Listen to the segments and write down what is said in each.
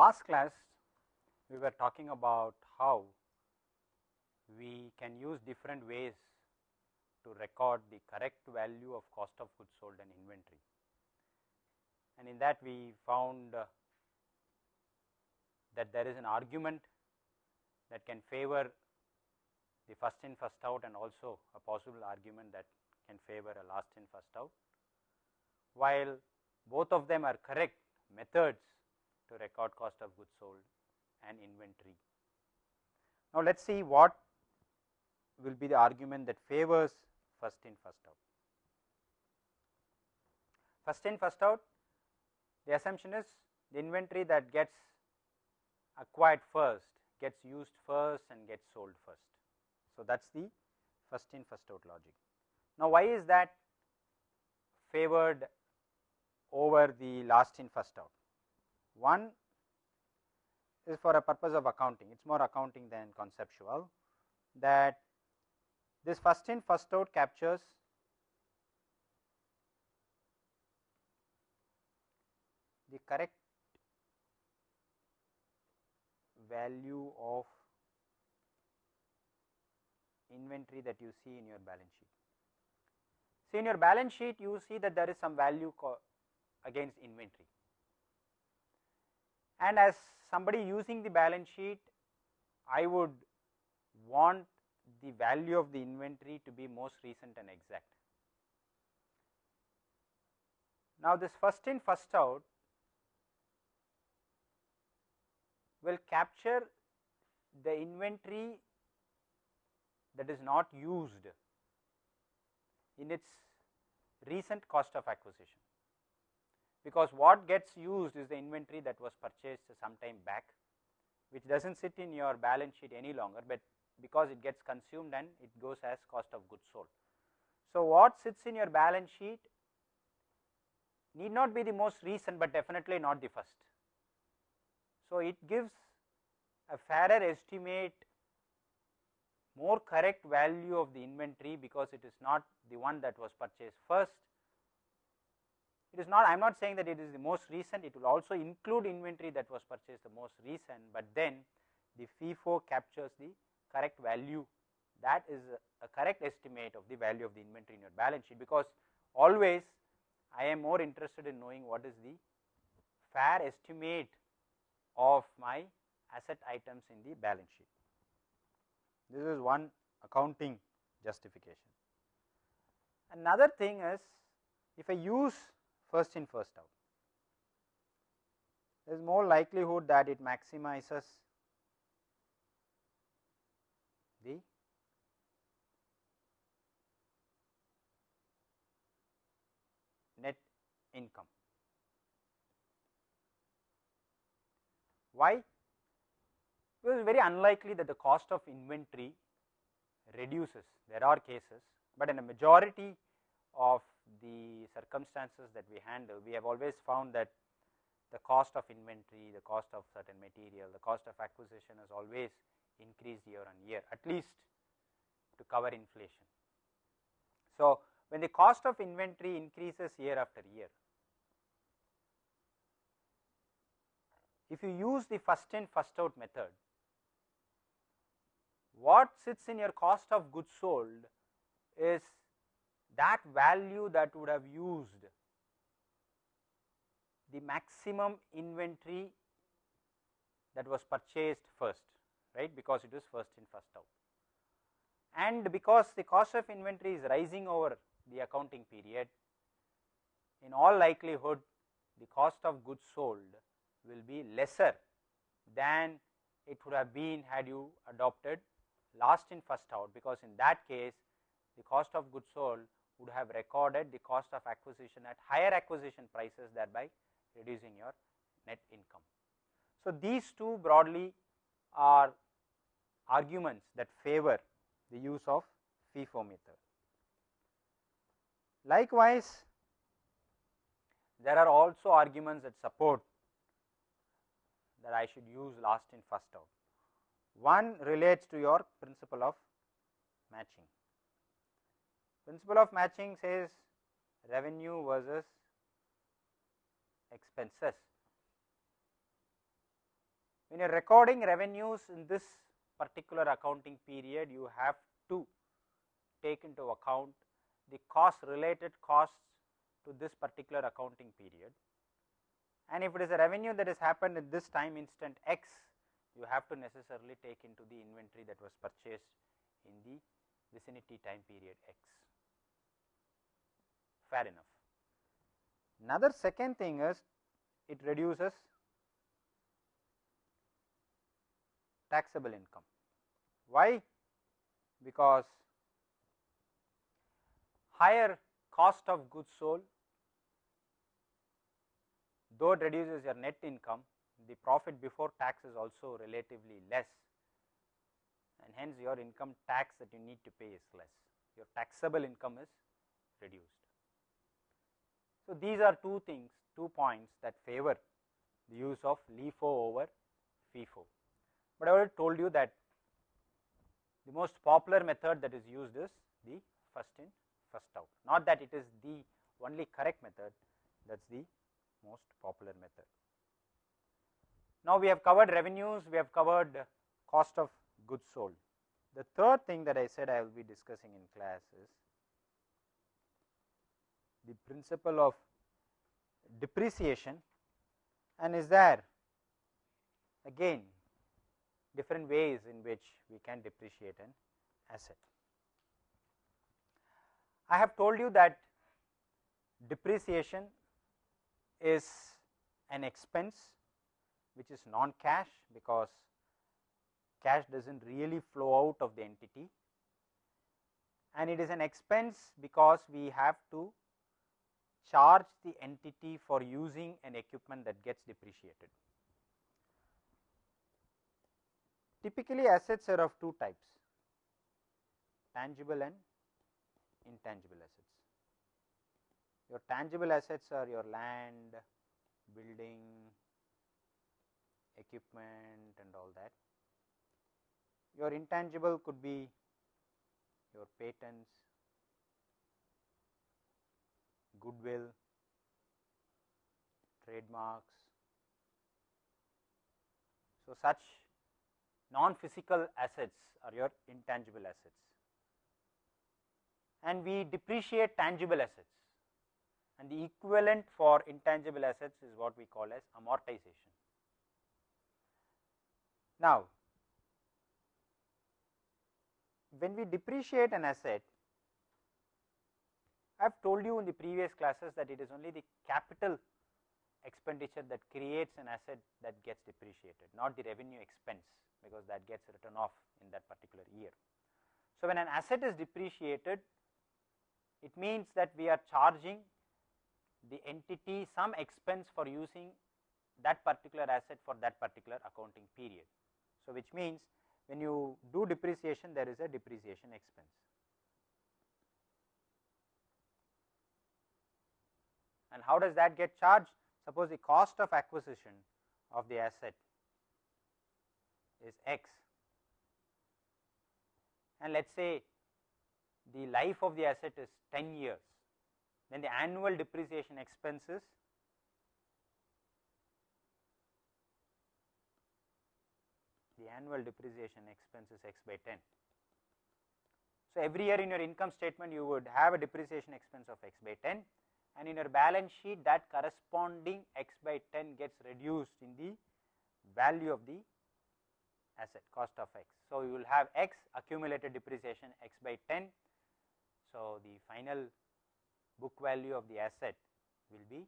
last class we were talking about how we can use different ways to record the correct value of cost of goods sold and inventory. And in that we found uh, that there is an argument that can favor the first in first out and also a possible argument that can favor a last in first out. While both of them are correct methods to record cost of goods sold and inventory. Now, let us see what will be the argument that favors first in first out. First in first out the assumption is the inventory that gets acquired first gets used first and gets sold first. So, that is the first in first out logic. Now, why is that favored over the last in first out? One is for a purpose of accounting, it is more accounting than conceptual. That this first in first out captures the correct value of inventory that you see in your balance sheet. See in your balance sheet you see that there is some value against inventory and as somebody using the balance sheet I would want the value of the inventory to be most recent and exact. Now, this first in first out will capture the inventory that is not used in its recent cost of acquisition because what gets used is the inventory that was purchased some time back which does not sit in your balance sheet any longer, but because it gets consumed and it goes as cost of goods sold. So, what sits in your balance sheet need not be the most recent, but definitely not the first. So, it gives a fairer estimate more correct value of the inventory because it is not the one that was purchased first it is not, I am not saying that it is the most recent, it will also include inventory that was purchased the most recent, but then the FIFO captures the correct value that is a, a correct estimate of the value of the inventory in your balance sheet, because always I am more interested in knowing what is the fair estimate of my asset items in the balance sheet. This is one accounting justification. Another thing is if I use first in first out. There is more likelihood that it maximizes the net income. Why? It is very unlikely that the cost of inventory reduces. There are cases, but in a majority of the circumstances that we handle, we have always found that the cost of inventory, the cost of certain material, the cost of acquisition has always increased year on year at least to cover inflation. So, when the cost of inventory increases year after year, if you use the first in first out method, what sits in your cost of goods sold is that value that would have used the maximum inventory that was purchased first right? Because it was first in first out. And because the cost of inventory is rising over the accounting period in all likelihood the cost of goods sold will be lesser than it would have been had you adopted last in first out because in that case the cost of goods sold would have recorded the cost of acquisition at higher acquisition prices thereby reducing your net income. So, these two broadly are arguments that favor the use of FIFO method. Likewise, there are also arguments that support that I should use last in first out. One relates to your principle of matching. Principle of matching says revenue versus expenses. when you are recording revenues in this particular accounting period, you have to take into account the cost related costs to this particular accounting period. And if it is a revenue that has happened at this time instant x, you have to necessarily take into the inventory that was purchased in the vicinity time period x. Fair enough. Another second thing is it reduces taxable income. Why? Because higher cost of goods sold, though it reduces your net income, the profit before tax is also relatively less and hence your income tax that you need to pay is less, your taxable income is reduced. So, these are two things, two points that favor the use of LIFO over FIFO, but I already told you that the most popular method that is used is the first in first out, not that it is the only correct method, that is the most popular method. Now, we have covered revenues, we have covered cost of goods sold. The third thing that I said I will be discussing in class is the principle of depreciation and is there again different ways in which we can depreciate an asset. I have told you that depreciation is an expense which is non cash because cash does not really flow out of the entity and it is an expense because we have to charge the entity for using an equipment that gets depreciated. Typically assets are of two types tangible and intangible assets. Your tangible assets are your land, building, equipment and all that. Your intangible could be your patents, goodwill, trademarks. So, such non physical assets are your intangible assets and we depreciate tangible assets and the equivalent for intangible assets is what we call as amortization. Now, when we depreciate an asset, I have told you in the previous classes that it is only the capital expenditure that creates an asset that gets depreciated, not the revenue expense because that gets written off in that particular year. So, when an asset is depreciated, it means that we are charging the entity some expense for using that particular asset for that particular accounting period. So, which means when you do depreciation there is a depreciation expense. And how does that get charged? Suppose the cost of acquisition of the asset is x and let us say the life of the asset is 10 years, then the annual depreciation expenses the annual depreciation expense is x by 10. So, every year in your income statement you would have a depreciation expense of x by 10 and in your balance sheet that corresponding x by 10 gets reduced in the value of the asset cost of x. So, you will have x accumulated depreciation x by 10. So, the final book value of the asset will be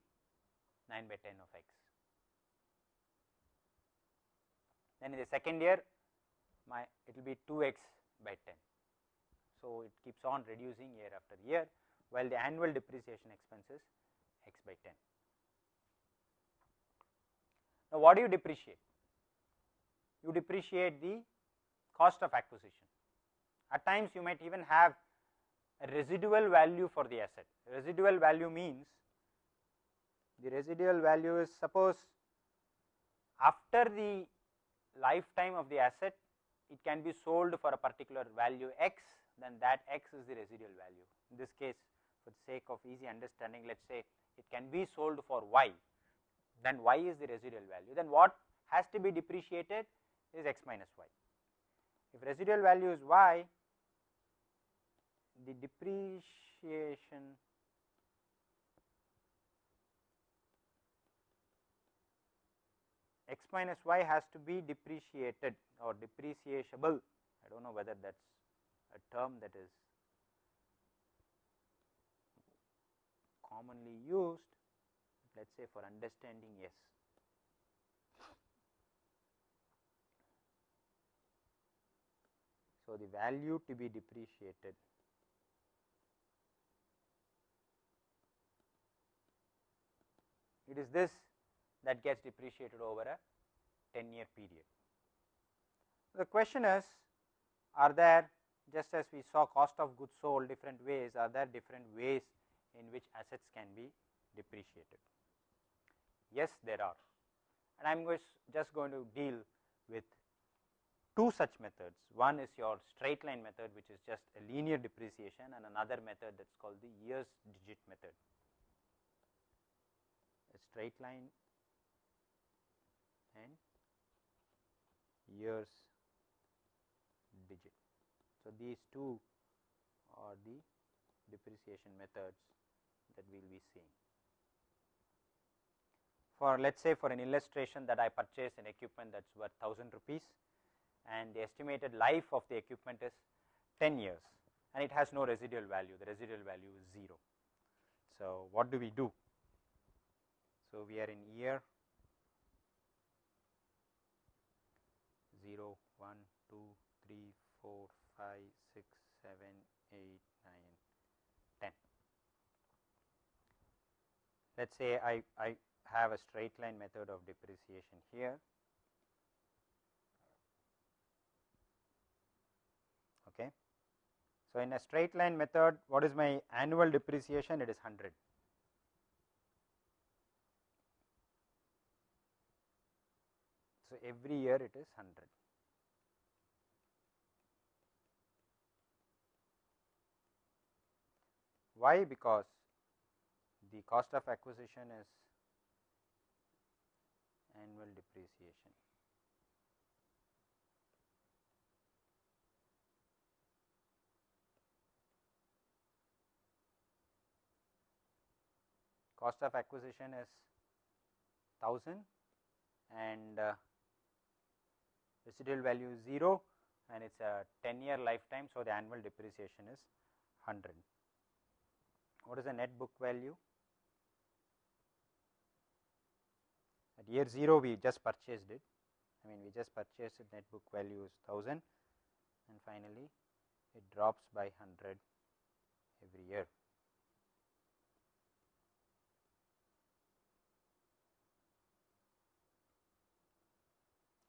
9 by 10 of x. then in the second year my it will be 2 x by 10. So, it keeps on reducing year after year while the annual depreciation expense is x by 10. Now, what do you depreciate? You depreciate the cost of acquisition. At times you might even have a residual value for the asset. Residual value means the residual value is suppose after the lifetime of the asset it can be sold for a particular value x then that x is the residual value. In this case for the sake of easy understanding let us say it can be sold for y then y is the residual value then what has to be depreciated is x minus y. If residual value is y, the depreciation x minus y has to be depreciated or depreciable. I do not know whether that is a term that is commonly used, let us say for understanding yes. So, the value to be depreciated it is this that gets depreciated over a 10 year period. The question is are there just as we saw cost of goods sold different ways are there different ways in which assets can be depreciated. Yes, there are and I am just going to deal with two such methods. One is your straight line method which is just a linear depreciation and another method that is called the years digit method. A straight line and years digit. So, these two are the depreciation methods that we will be seeing. For let us say for an illustration that I purchase an equipment that is worth 1000 rupees and the estimated life of the equipment is 10 years and it has no residual value, the residual value is 0. So, what do we do? So, we are in year 0, 1, 2, 3, 4, 5, 6, 7, 8, 9, 10. Let us say I, I have a straight line method of depreciation here. Okay. So, in a straight line method what is my annual depreciation it is 100 So, every year it is 100. Why? Because the cost of acquisition is annual depreciation. Cost of acquisition is 1000 and uh, residual value is 0 and it is a 10 year lifetime. So, the annual depreciation is 100. What is the net book value? At year 0 we just purchased it, I mean we just purchased it net book value is 1000 and finally it drops by 100 every year.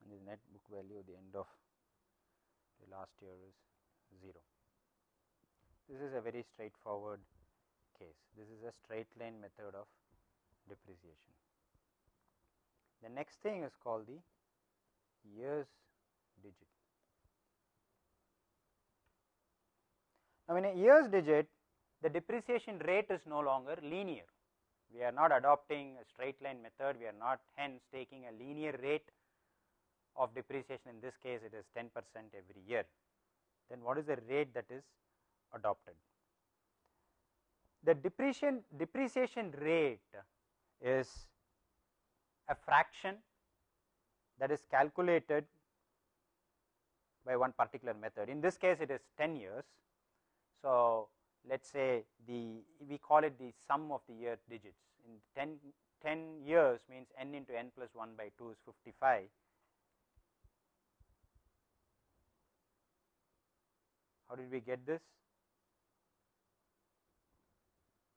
And the net book value at the end of the last year is 0. This is a very straightforward case. This is a straight line method of depreciation. The next thing is called the years digit. Now, in a years digit, the depreciation rate is no longer linear. We are not adopting a straight line method, we are not hence taking a linear rate of depreciation in this case it is 10 percent every year, then what is the rate that is adopted? The depreciation, depreciation rate is a fraction that is calculated by one particular method. In this case it is 10 years. So, let us say the we call it the sum of the year digits in 10, 10 years means n into n plus 1 by 2 is 55 How did we get this?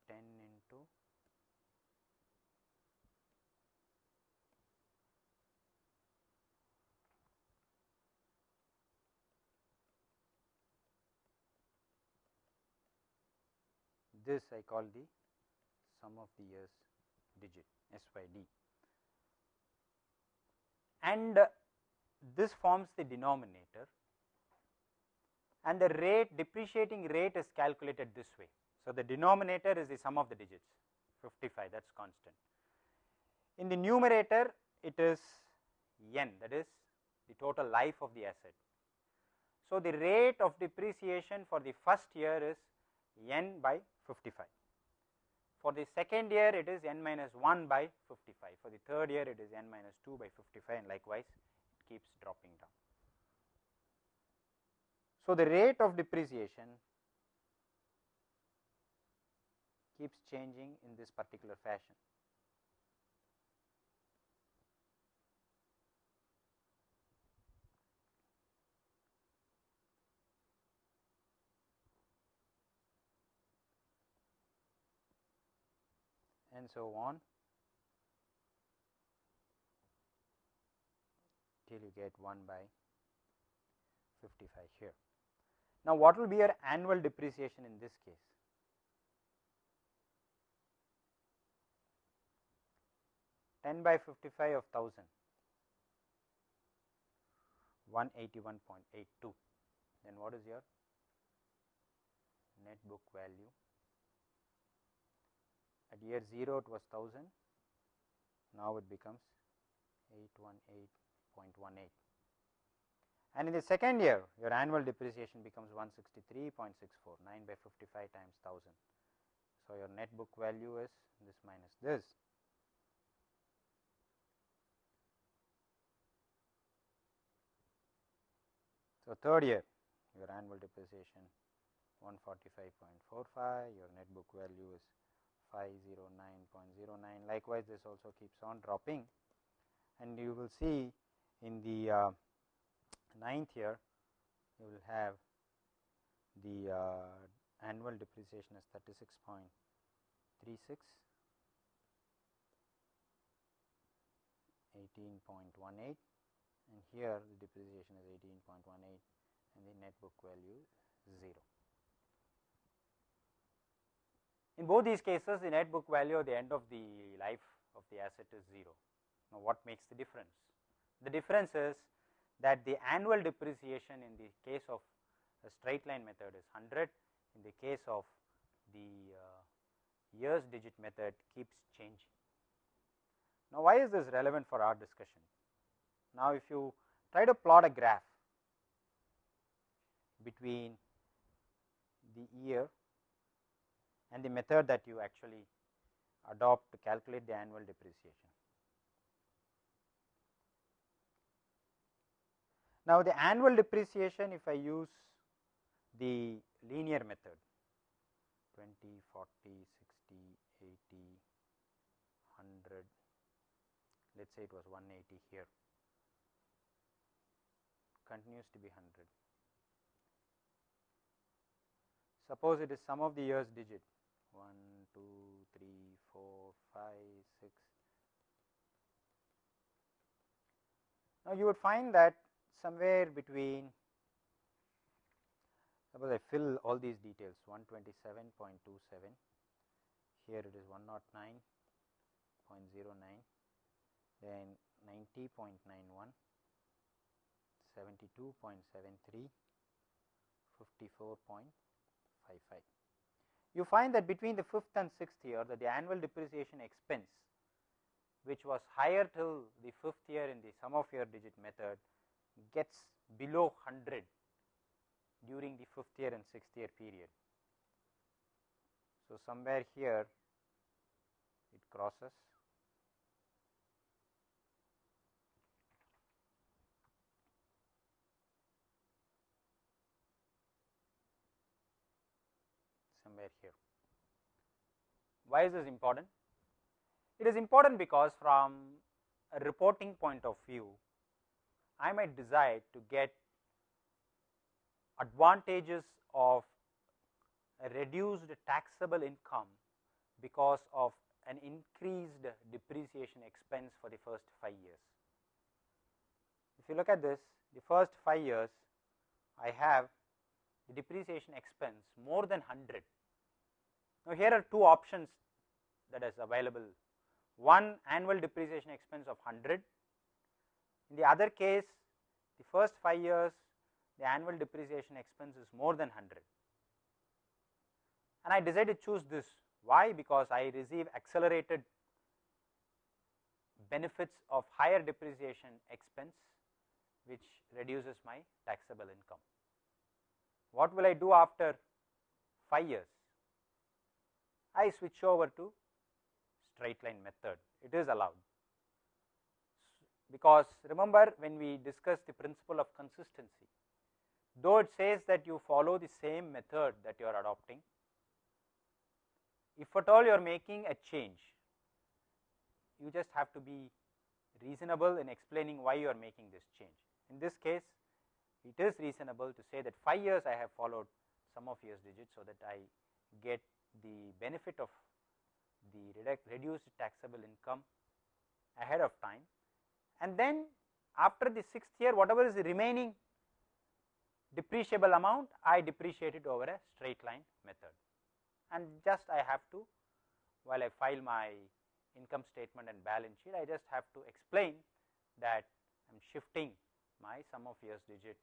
10 into this I call the sum of the years digit SYD and uh, this forms the denominator and the rate depreciating rate is calculated this way. So, the denominator is the sum of the digits 55 that is constant. In the numerator it is n that is the total life of the asset. So, the rate of depreciation for the first year is n by 55. For the second year it is n minus 1 by 55. For the third year it is n minus 2 by 55 and likewise it keeps dropping down. So, the rate of depreciation keeps changing in this particular fashion. And so on till you get 1 by 55 here. Now, what will be your annual depreciation in this case? Ten by fifty five of thousand, one eighty one point eight two. Then what is your net book value? At year 0 it was 1000, now it becomes 818.18 and in the second year your annual depreciation becomes 163.64 9 by 55 times 1000. So, your net book value is this minus this. So, third year your annual depreciation 145.45 your net book value is 509.09 likewise this also keeps on dropping. And you will see in the uh, ninth year you will have the uh, annual depreciation is 36.36 18.18 and here the depreciation is 18.18 and the net book value is 0. In both these cases the net book value at the end of the life of the asset is 0. Now, what makes the difference? The difference is that the annual depreciation in the case of a straight line method is 100, in the case of the uh, years digit method keeps changing. Now, why is this relevant for our discussion? Now, if you try to plot a graph between the year and the method that you actually adopt to calculate the annual depreciation. Now, the annual depreciation if I use the linear method 20, 40, 60, 80, 100, let us say it was 180 here, continues to be 100. Suppose it is sum of the years digit 1, 2, 3, 4, 5, 6. Now, you would find that somewhere between suppose I fill all these details 127.27 here it is 109.09 then 90.91 72.73 54.55 you find that between the fifth and sixth year that the annual depreciation expense which was higher till the fifth year in the sum of year digit method gets below 100 during the fifth year and sixth year period. So, somewhere here it crosses here. Why is this important? It is important because from a reporting point of view, I might decide to get advantages of a reduced taxable income because of an increased depreciation expense for the first 5 years. If you look at this, the first 5 years I have the depreciation expense more than 100. Now, here are two options that is available. One annual depreciation expense of 100 in the other case, the first 5 years the annual depreciation expense is more than 100 and I decided to choose this. Why? Because I receive accelerated benefits of higher depreciation expense which reduces my taxable income. What will I do after 5 years? I switch over to straight line method, it is allowed. Because remember when we discussed the principle of consistency, though it says that you follow the same method that you are adopting, if at all you are making a change, you just have to be reasonable in explaining why you are making this change. In this case, it is reasonable to say that 5 years I have followed sum of years digits, so that I get the benefit of the reduced taxable income ahead of time. And then after the sixth year whatever is the remaining depreciable amount I depreciate it over a straight line method. And just I have to while I file my income statement and balance sheet I just have to explain that I am shifting my sum of years digit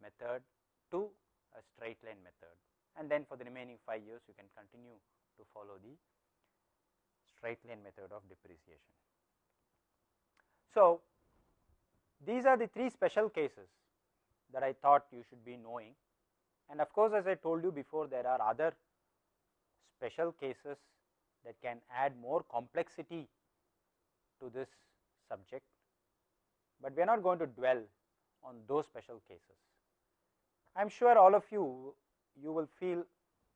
method to a straight line method and then for the remaining 5 years you can continue to follow the straight line method of depreciation. So, these are the three special cases that I thought you should be knowing and of course, as I told you before there are other special cases that can add more complexity to this subject, but we are not going to dwell on those special cases. I am sure all of you, you will feel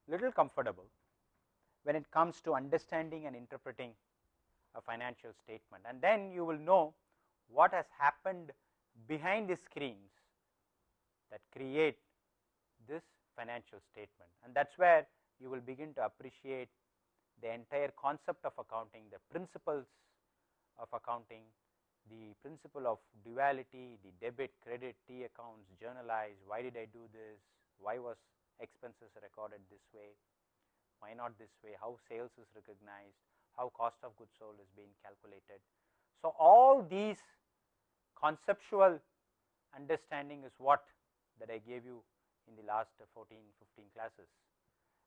little comfortable when it comes to understanding and interpreting a financial statement. And then you will know what has happened behind the screens that create this financial statement. And that is where you will begin to appreciate the entire concept of accounting, the principles of accounting, the principle of duality, the debit, credit, T accounts, journalize, why did I do this, why was expenses recorded this way, why not this way, how sales is recognized, how cost of goods sold is being calculated. So, all these conceptual understanding is what that I gave you in the last 14, 15 classes.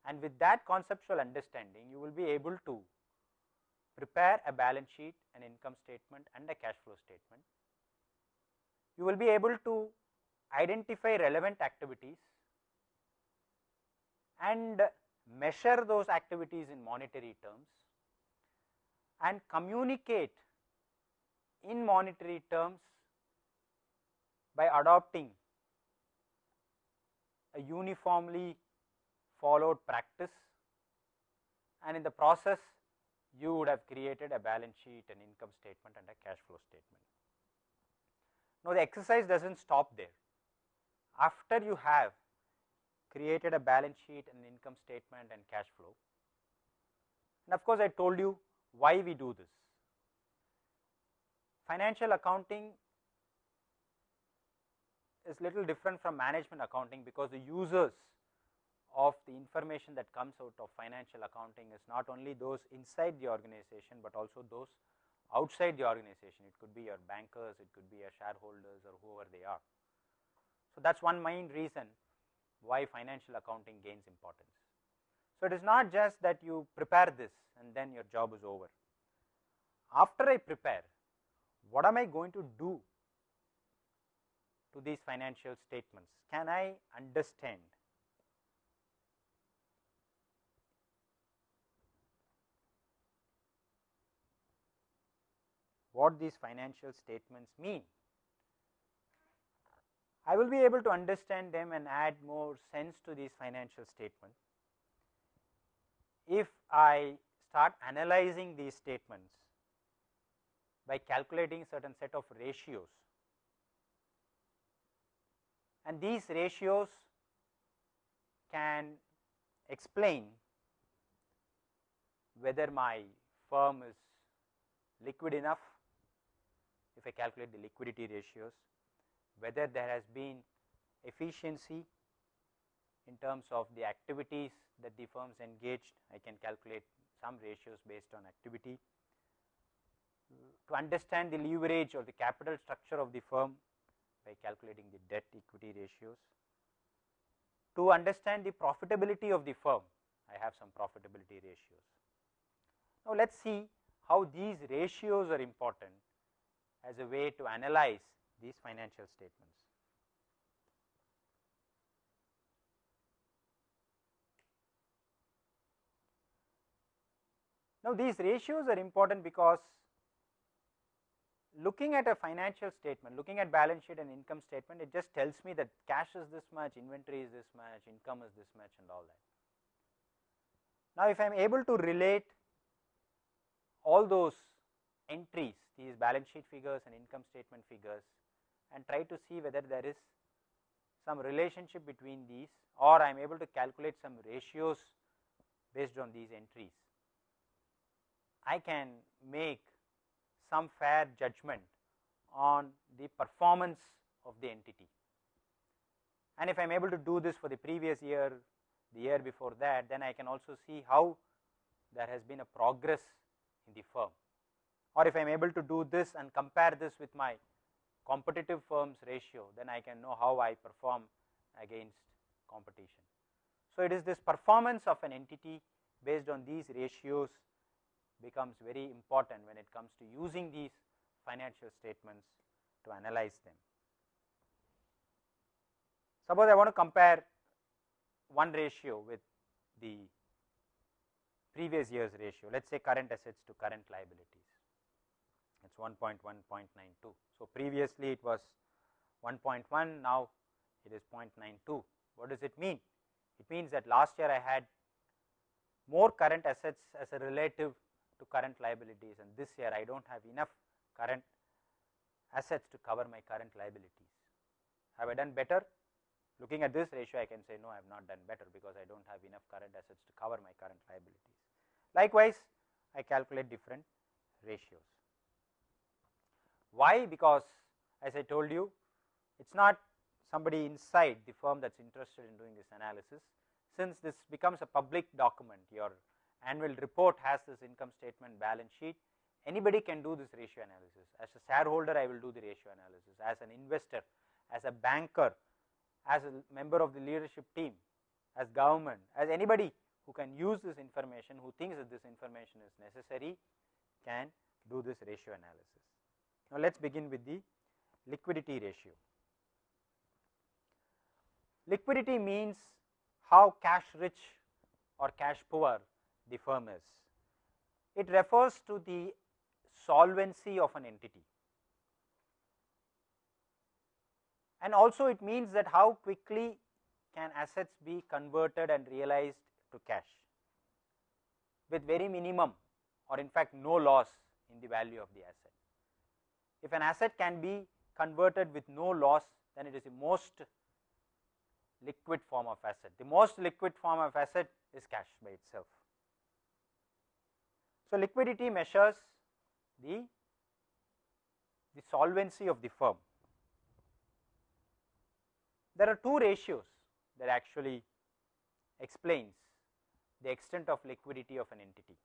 And with that conceptual understanding, you will be able to prepare a balance sheet, an income statement and a cash flow statement. You will be able to identify relevant activities and measure those activities in monetary terms and communicate in monetary terms by adopting a uniformly followed practice and in the process you would have created a balance sheet, an income statement and a cash flow statement. Now, the exercise does not stop there. After you have created a balance sheet, and income statement and cash flow, and of course, I told you why we do this. Financial accounting is little different from management accounting because the users of the information that comes out of financial accounting is not only those inside the organization, but also those outside the organization. It could be your bankers, it could be your shareholders or whoever they are. So, that is one main reason why financial accounting gains importance. So, it is not just that you prepare this and then your job is over. After I prepare, what am I going to do to these financial statements? Can I understand what these financial statements mean? I will be able to understand them and add more sense to these financial statements. If I start analyzing these statements by calculating certain set of ratios and these ratios can explain whether my firm is liquid enough if I calculate the liquidity ratios, whether there has been efficiency in terms of the activities that the firms engaged, I can calculate some ratios based on activity. To understand the leverage or the capital structure of the firm by calculating the debt equity ratios. To understand the profitability of the firm, I have some profitability ratios. Now, let us see how these ratios are important as a way to analyze these financial statements. Now, these ratios are important because looking at a financial statement, looking at balance sheet and income statement, it just tells me that cash is this much, inventory is this much, income is this much and all that. Now, if I am able to relate all those entries, these balance sheet figures and income statement figures and try to see whether there is some relationship between these or I am able to calculate some ratios based on these entries. I can make some fair judgment on the performance of the entity. And if I am able to do this for the previous year, the year before that, then I can also see how there has been a progress in the firm. Or if I am able to do this and compare this with my competitive firms ratio, then I can know how I perform against competition. So, it is this performance of an entity based on these ratios becomes very important when it comes to using these financial statements to analyze them. Suppose I want to compare one ratio with the previous year's ratio, let us say current assets to current liabilities, it is 1.1, 0.92. So, previously it was 1.1, now it is 0.92. What does it mean? It means that last year I had more current assets as a relative to current liabilities and this year I do not have enough current assets to cover my current liabilities. Have I done better? Looking at this ratio I can say no I have not done better because I do not have enough current assets to cover my current liabilities. Likewise, I calculate different ratios. Why? Because as I told you it is not somebody inside the firm that is interested in doing this analysis. Since this becomes a public document, your annual report has this income statement balance sheet, anybody can do this ratio analysis. As a shareholder, I will do the ratio analysis. As an investor, as a banker, as a member of the leadership team, as government, as anybody who can use this information, who thinks that this information is necessary, can do this ratio analysis. Now, let us begin with the liquidity ratio. Liquidity means how cash rich or cash poor the firm is. It refers to the solvency of an entity and also it means that how quickly can assets be converted and realized to cash with very minimum or in fact no loss in the value of the asset. If an asset can be converted with no loss then it is the most liquid form of asset. The most liquid form of asset is cash by itself. So, liquidity measures the, the solvency of the firm. There are two ratios that actually explains the extent of liquidity of an entity.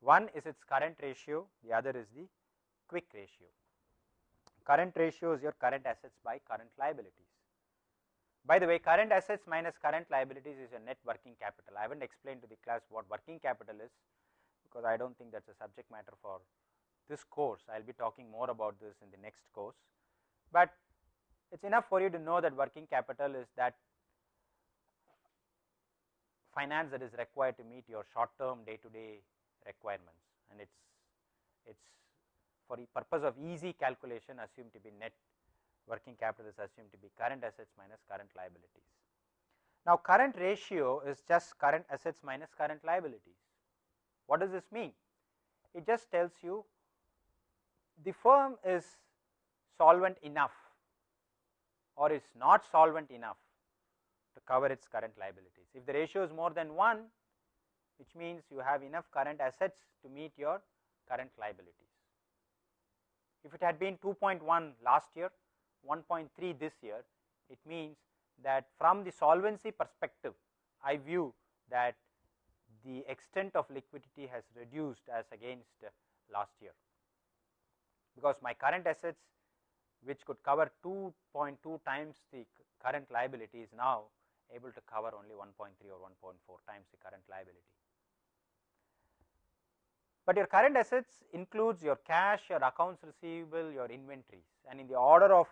One is its current ratio, the other is the quick ratio. Current ratio is your current assets by current liabilities. By the way, current assets minus current liabilities is your net working capital. I haven't explained to the class what working capital is because I do not think that is a subject matter for this course. I will be talking more about this in the next course, but it is enough for you to know that working capital is that finance that is required to meet your short term day to day requirements and it is it is for the purpose of easy calculation assumed to be net working capital is assumed to be current assets minus current liabilities. Now, current ratio is just current assets minus current liabilities. What does this mean? It just tells you the firm is solvent enough or is not solvent enough to cover its current liabilities. If the ratio is more than 1, which means you have enough current assets to meet your current liabilities. If it had been 2.1 last year, 1.3 this year, it means that from the solvency perspective, I view that the extent of liquidity has reduced as against last year, because my current assets which could cover 2.2 times the current liability is now able to cover only 1.3 or 1.4 times the current liability. But your current assets includes your cash, your accounts receivable, your inventories and in the order of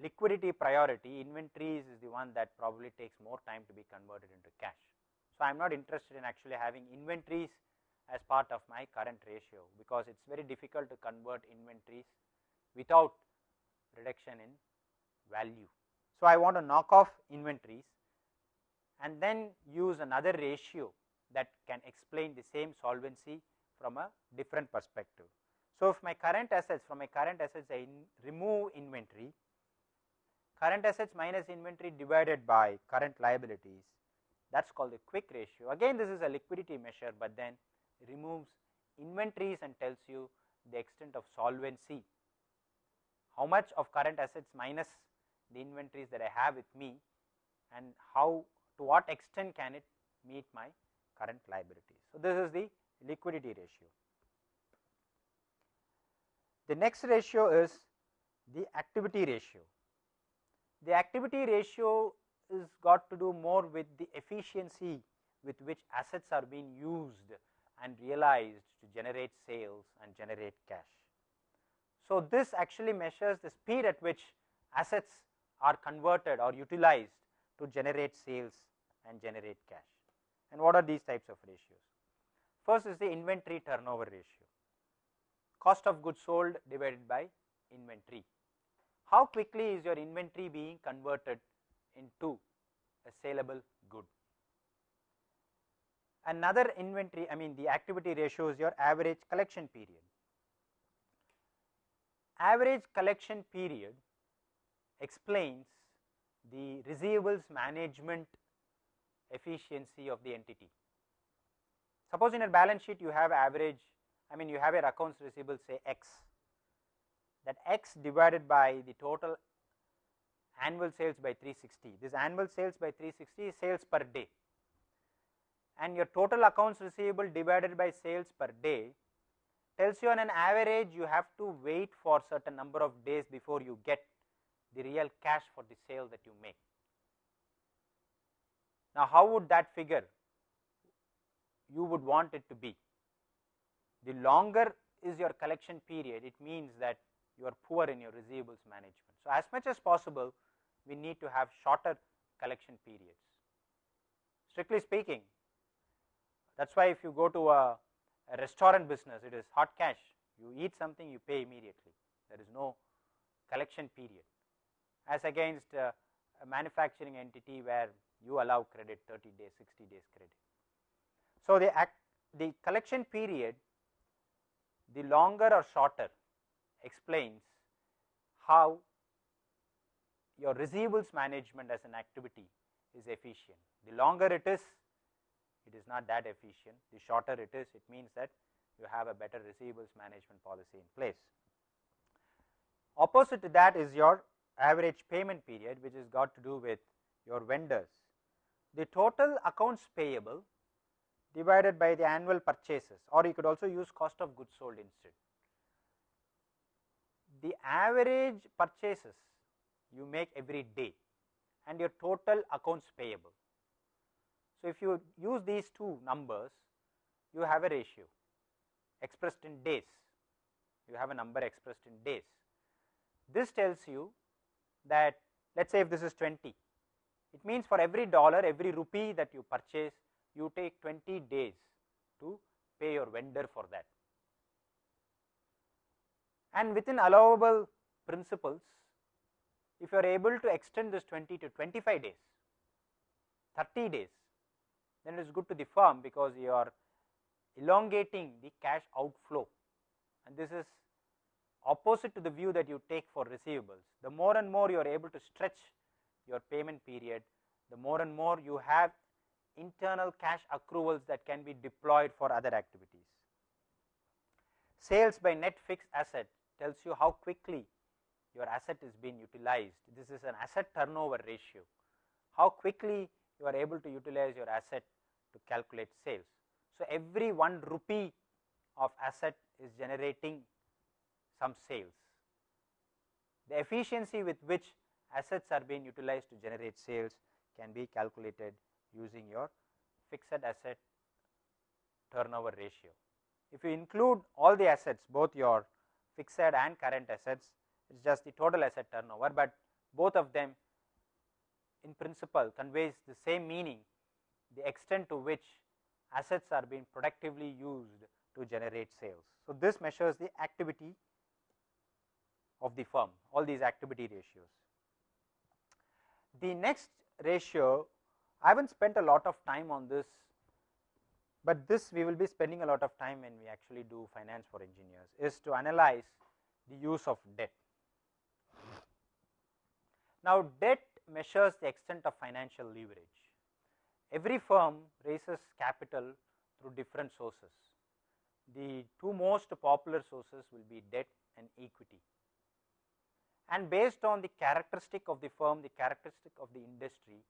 liquidity priority inventories is the one that probably takes more time to be converted into cash. So, I am not interested in actually having inventories as part of my current ratio because it is very difficult to convert inventories without reduction in value. So, I want to knock off inventories and then use another ratio that can explain the same solvency from a different perspective. So, if my current assets from my current assets I in remove inventory, current assets minus inventory divided by current liabilities that is called the quick ratio. Again this is a liquidity measure, but then removes inventories and tells you the extent of solvency, how much of current assets minus the inventories that I have with me and how to what extent can it meet my current liabilities. So, this is the liquidity ratio. The next ratio is the activity ratio. The activity ratio is got to do more with the efficiency with which assets are being used and realized to generate sales and generate cash. So, this actually measures the speed at which assets are converted or utilized to generate sales and generate cash. And what are these types of ratios? First is the inventory turnover ratio, cost of goods sold divided by inventory. How quickly is your inventory being converted into a saleable good? Another inventory, I mean the activity ratio is your average collection period. Average collection period explains the receivables management efficiency of the entity. Suppose in a balance sheet you have average, I mean you have your accounts receivable say x, that x divided by the total annual sales by 360. This annual sales by 360 is sales per day and your total accounts receivable divided by sales per day tells you on an average you have to wait for certain number of days before you get the real cash for the sale that you make. Now, how would that figure you would want it to be? The longer is your collection period, it means that you are poor in your receivables management. So, as much as possible we need to have shorter collection periods. Strictly speaking, that is why if you go to a, a, restaurant business, it is hot cash. You eat something, you pay immediately. There is no collection period, as against uh, a manufacturing entity where you allow credit 30 days, 60 days credit. So, the act, the collection period, the longer or shorter explains how your receivables management as an activity is efficient. The longer it is, it is not that efficient. The shorter it is, it means that you have a better receivables management policy in place. Opposite to that is your average payment period, which has got to do with your vendors. The total accounts payable divided by the annual purchases or you could also use cost of goods sold instead. The average purchases you make every day and your total accounts payable. So, if you use these two numbers you have a ratio expressed in days, you have a number expressed in days. This tells you that let us say if this is 20, it means for every dollar every rupee that you purchase you take 20 days to pay your vendor for that. And within allowable principles if you are able to extend this 20 to 25 days, 30 days then it is good to the firm because you are elongating the cash outflow and this is opposite to the view that you take for receivables. The more and more you are able to stretch your payment period, the more and more you have internal cash accruals that can be deployed for other activities. Sales by net fixed asset tells you how quickly your asset is being utilized. This is an asset turnover ratio, how quickly you are able to utilize your asset to calculate sales. So, every 1 rupee of asset is generating some sales. The efficiency with which assets are being utilized to generate sales can be calculated using your fixed asset turnover ratio. if you include all the assets both your fixed and current assets it is just the total asset turnover, but both of them in principle conveys the same meaning the extent to which assets are being productively used to generate sales. So, this measures the activity of the firm all these activity ratios. The next ratio I have not spent a lot of time on this, but this we will be spending a lot of time when we actually do finance for engineers is to analyze the use of debt. Now, debt measures the extent of financial leverage. Every firm raises capital through different sources. The two most popular sources will be debt and equity. And based on the characteristic of the firm, the characteristic of the industry,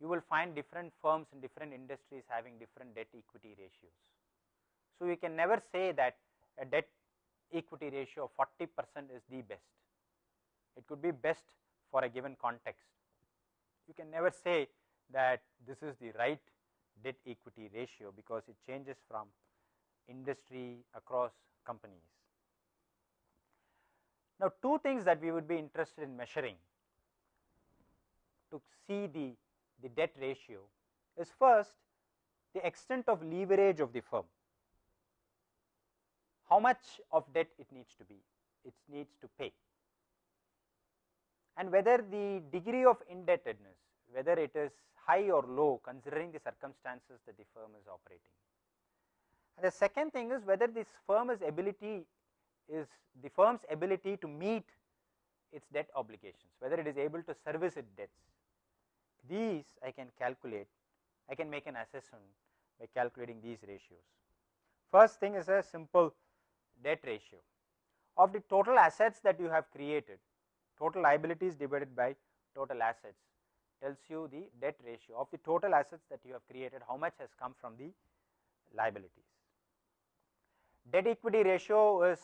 you will find different firms in different industries having different debt equity ratios. So, you can never say that a debt equity ratio of 40 percent is the best. It could be best for a given context. You can never say that this is the right debt equity ratio because it changes from industry across companies. Now, two things that we would be interested in measuring to see the, the debt ratio is first the extent of leverage of the firm. How much of debt it needs to be, it needs to pay and whether the degree of indebtedness, whether it is high or low considering the circumstances that the firm is operating. And the second thing is whether this firm's ability is the firm's ability to meet its debt obligations, whether it is able to service its debts. These I can calculate, I can make an assessment by calculating these ratios. First thing is a simple debt ratio of the total assets that you have created, total liabilities divided by total assets tells you the debt ratio of the total assets that you have created, how much has come from the liabilities. Debt equity ratio is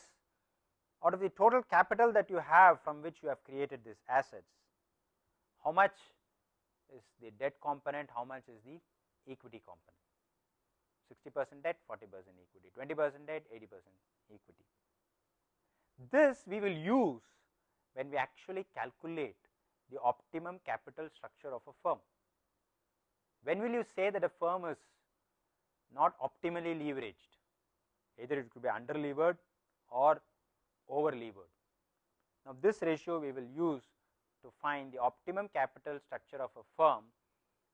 out of the total capital that you have from which you have created these assets, how much is the debt component, how much is the equity component. 60 percent debt, 40 percent equity, 20 percent debt, 80 percent equity. This we will use when we actually calculate the optimum capital structure of a firm. When will you say that a firm is not optimally leveraged? Either it could be under levered or over levered. Now, this ratio we will use to find the optimum capital structure of a firm,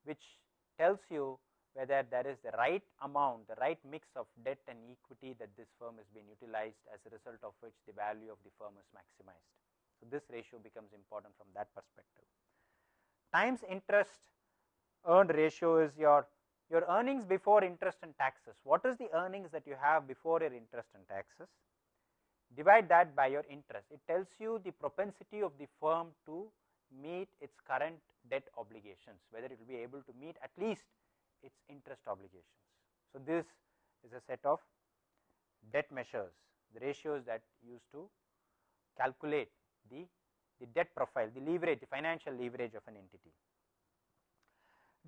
which tells you whether there is the right amount, the right mix of debt and equity that this firm has been utilized as a result of which the value of the firm is maximized. So, this ratio becomes important from that perspective. Times interest earned ratio is your your earnings before interest and taxes. What is the earnings that you have before your interest and taxes? Divide that by your interest. It tells you the propensity of the firm to meet its current debt obligations, whether it will be able to meet at least its interest obligations. So, this is a set of debt measures, the ratios that used to calculate the, the debt profile, the leverage, the financial leverage of an entity.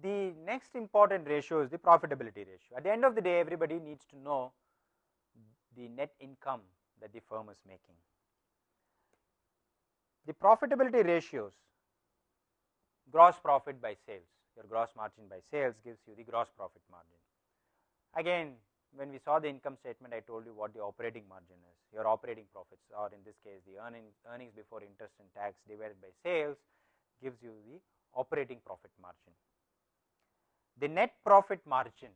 The next important ratio is the profitability ratio. At the end of the day, everybody needs to know the net income that the firm is making. The profitability ratios, gross profit by sales, your gross margin by sales gives you the gross profit margin. Again, when we saw the income statement, I told you what the operating margin is, your operating profits or in this case the earnings, earnings before interest and tax divided by sales gives you the operating profit margin. The net profit margin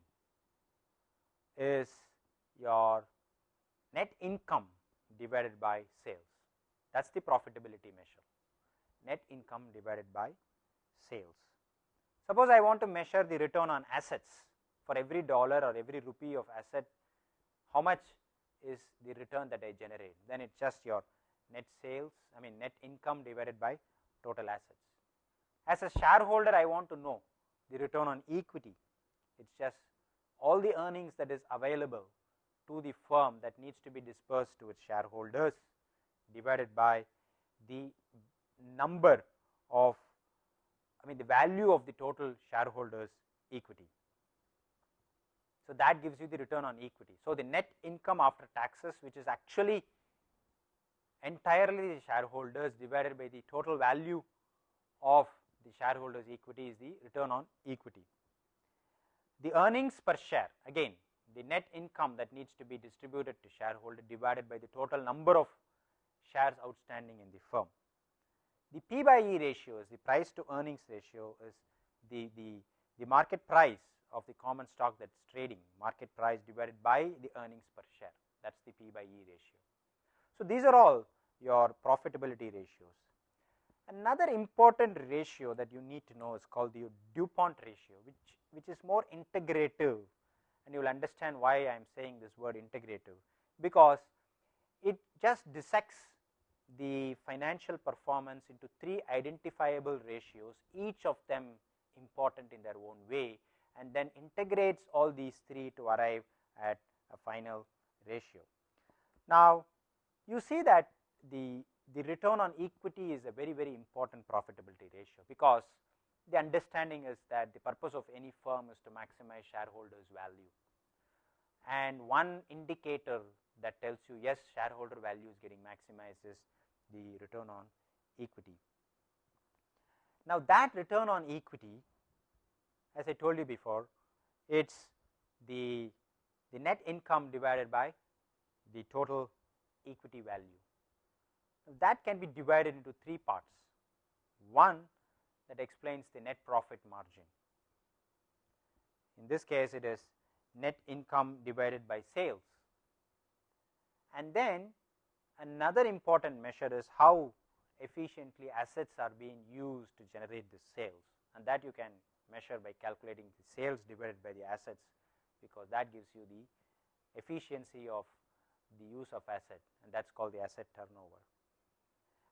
is your net income divided by sales. That is the profitability measure, net income divided by sales. Suppose I want to measure the return on assets for every dollar or every rupee of asset, how much is the return that I generate? Then it is just your net sales, I mean net income divided by total assets. As a shareholder, I want to know the return on equity. It is just all the earnings that is available to the firm that needs to be dispersed to its shareholders divided by the number of I mean the value of the total shareholders equity. So, that gives you the return on equity. So, the net income after taxes which is actually entirely the shareholders divided by the total value of the shareholders equity is the return on equity. The earnings per share again the net income that needs to be distributed to shareholder divided by the total number of shares outstanding in the firm. The P by E ratio is the price to earnings ratio is the, the, the market price of the common stock that is trading market price divided by the earnings per share that is the P by E ratio. So, these are all your profitability ratios. Another important ratio that you need to know is called the DuPont ratio which, which is more integrative and you will understand why I am saying this word integrative because it just dissects the financial performance into three identifiable ratios each of them important in their own way and then integrates all these three to arrive at a final ratio. Now, you see that the, the return on equity is a very very important profitability ratio because the understanding is that the purpose of any firm is to maximize shareholders value and one indicator that tells you yes shareholder value is getting maximized is the return on equity. Now, that return on equity as I told you before it is the, the net income divided by the total equity value. That can be divided into three parts. One that explains the net profit margin. In this case, it is net income divided by sales. And then another important measure is how efficiently assets are being used to generate the sales and that you can measure by calculating the sales divided by the assets because that gives you the efficiency of the use of asset and that is called the asset turnover.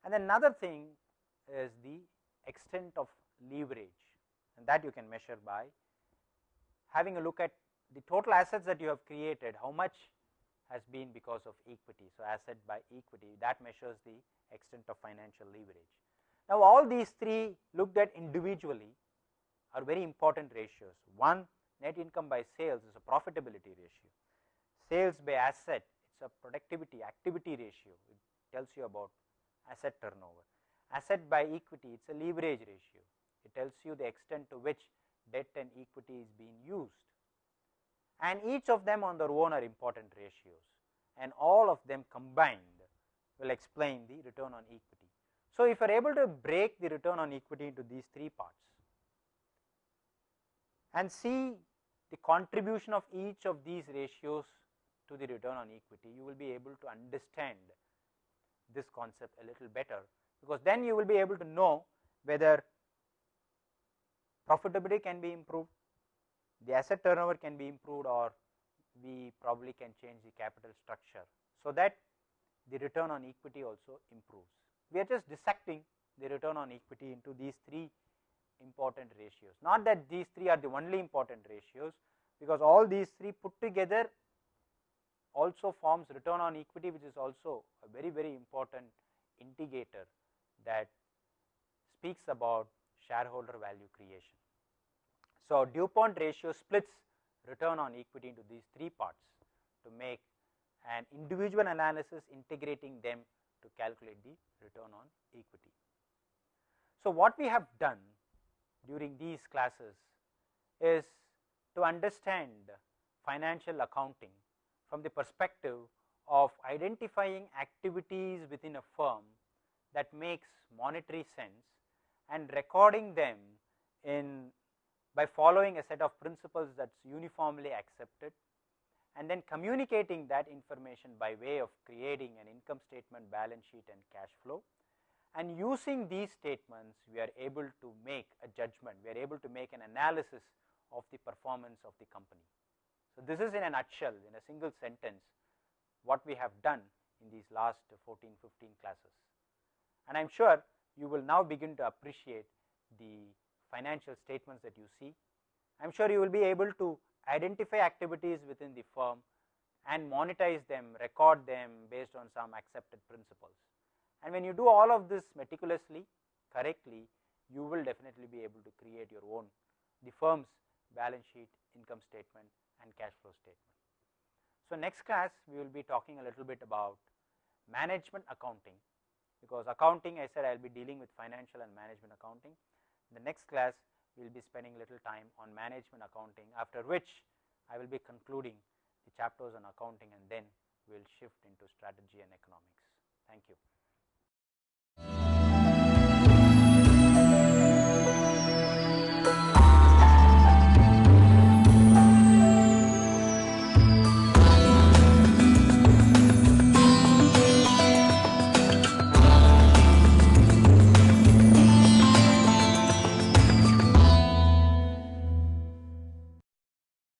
And another thing is the extent of leverage and that you can measure by having a look at the total assets that you have created how much has been because of equity. So, asset by equity that measures the extent of financial leverage. Now, all these three looked at individually are very important ratios. One net income by sales is a profitability ratio, sales by asset it is a productivity activity ratio it tells you about asset turnover, asset by equity it is a leverage ratio. It tells you the extent to which debt and equity is being used. And each of them on their own are important ratios. And all of them combined will explain the return on equity. So, if you are able to break the return on equity into these three parts and see the contribution of each of these ratios to the return on equity, you will be able to understand this concept a little better, because then you will be able to know whether profitability can be improved, the asset turnover can be improved or we probably can change the capital structure. So, that the return on equity also improves. We are just dissecting the return on equity into these three important ratios. Not that these three are the only important ratios, because all these three put together also forms return on equity, which is also a very very important indicator that speaks about shareholder value creation. So, DuPont ratio splits return on equity into these three parts to make an individual analysis integrating them to calculate the return on equity. So, what we have done during these classes is to understand financial accounting from the perspective of identifying activities within a firm that makes monetary sense and recording them in by following a set of principles that is uniformly accepted and then communicating that information by way of creating an income statement, balance sheet and cash flow. And using these statements we are able to make a judgment, we are able to make an analysis of the performance of the company. So, this is in a nutshell in a single sentence what we have done in these last 14, 15 classes and I am sure you will now begin to appreciate the financial statements that you see. I am sure you will be able to identify activities within the firm and monetize them, record them based on some accepted principles. And when you do all of this meticulously, correctly, you will definitely be able to create your own, the firm's balance sheet, income statement and cash flow statement. So, next class we will be talking a little bit about management accounting, because accounting I said I will be dealing with financial and management accounting. In the next class we will be spending little time on management accounting after which I will be concluding the chapters on accounting and then we will shift into strategy and economics. Thank you.